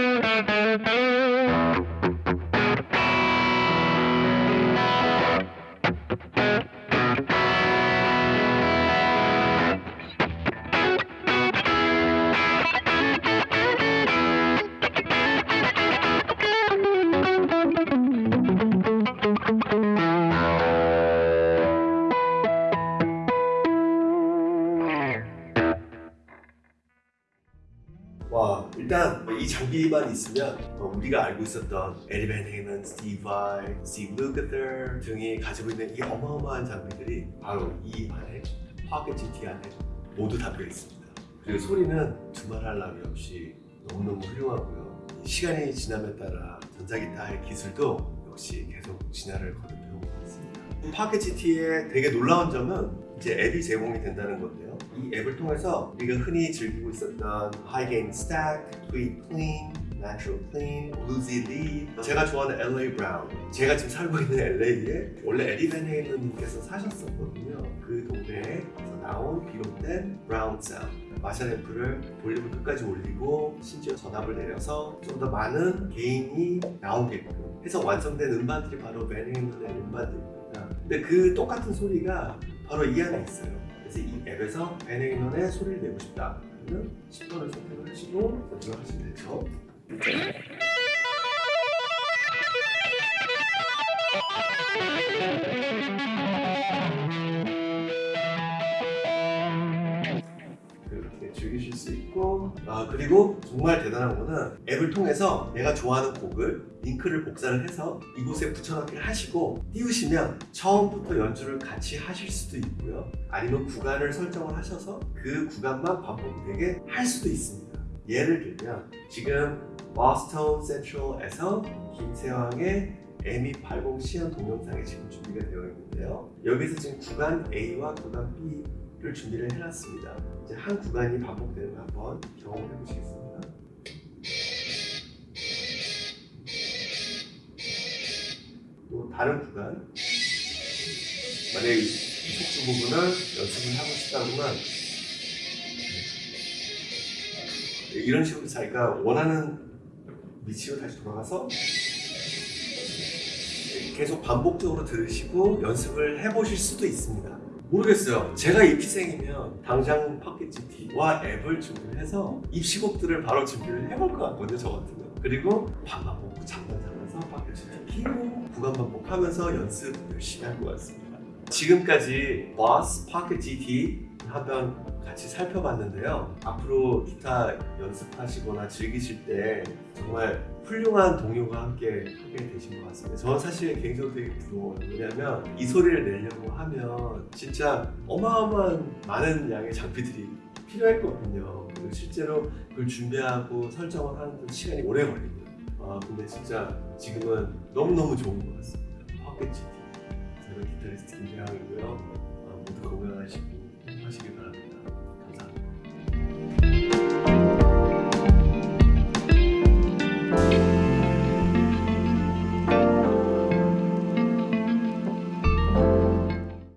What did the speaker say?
Thank you. 와 일단 이 장비만 있으면 어, 우리가 알고 있었던 에디 밴 헤일런, 스티브 바이, 스티브 루카서 등이 가지고 있는 이 어마어마한 장비들이 바로 이 안에 포켓 GT 안에 모두 담겨 있습니다. 그리고 소리는 두말할 나위 없이 너무너무 훌륭하고요. 시간이 지남에 따라 전자기타의 기술도 역시 계속 진화를 있습니다. 포켓 GT의 되게 놀라운 점은 이제 앱이 제공이 된다는 건데요. 이 앱을 통해서 우리가 흔히 즐기고 있었던 High-Gain Stack, Tweed Clean, Natural Clean, Bluesy Lead 제가 좋아하는 LA Brown. 제가 지금 살고 있는 LA에 원래 에디 밴 헤일런님께서 사셨었거든요. 그 동네에서 나온 비롯된 brown sound 마샬 앰프를 볼륨을 끝까지 올리고 심지어 전압을 내려서 좀 더 많은 gain이 나오게끔 해서 완성된 음반들이 바로 밴 헤일런의 음반들입니다 근데 그 똑같은 소리가 바로 이 안에 있어요. 그래서 이 앱에서 밴 헤일런의 소리를 내고 싶다. 그러면 10번을 선택을 하시고 하시면 되죠 아 그리고 정말 대단한 거는 앱을 통해서 내가 좋아하는 곡을 링크를 복사를 해서 이곳에 붙여넣기를 하시고 띄우시면 처음부터 연주를 같이 하실 수도 있고요. 아니면 구간을 설정을 하셔서 그 구간만 반복되게 할 수도 있습니다. 예를 들면 지금 버스턴 센트럴에서 김세왕의 M280 시연 동영상이 지금 준비가 되어 있는데요. 여기서 지금 구간 A와 구간 B 를 준비를 해놨습니다. 이제 한 구간이 반복되는 거 한번 경험해 보시겠습니다. 또 다른 구간. 만약에 이 속주 부분을 연습을 하고 싶다면 이런 식으로 자기가 원하는 위치로 다시 돌아가서 계속 반복적으로 들으시고 연습을 해보실 수도 있습니다 모르겠어요. 제가 입시생이면 당장 GT와 앱을 준비를 해서 입시곡들을 바로 준비를 해볼 것 같거든요 저 같으면 그리고 밥만 먹고 잠만 자면서 GT 키고 구간 반복하면서 연습 열심히 할 것 같습니다. 지금까지 파켓 GT 한번 같이 살펴봤는데요. 앞으로 기타 연습하시거나 즐기실 때 정말 훌륭한 동료가 함께 하게 되신 것 같습니다. 저는 사실 개인적으로 되게 부러워요. 왜냐하면 이 소리를 내려고 하면 진짜 어마어마한 많은 양의 장비들이 필요했거든요. 그리고 실제로 그걸 준비하고 설정을 하는 데 시간이 오래 걸리고요. 아 근데 진짜 지금은 너무너무 좋은 것 같습니다. GT 저는 기타리스트 김태형이고요. 아, 모두 건강하시고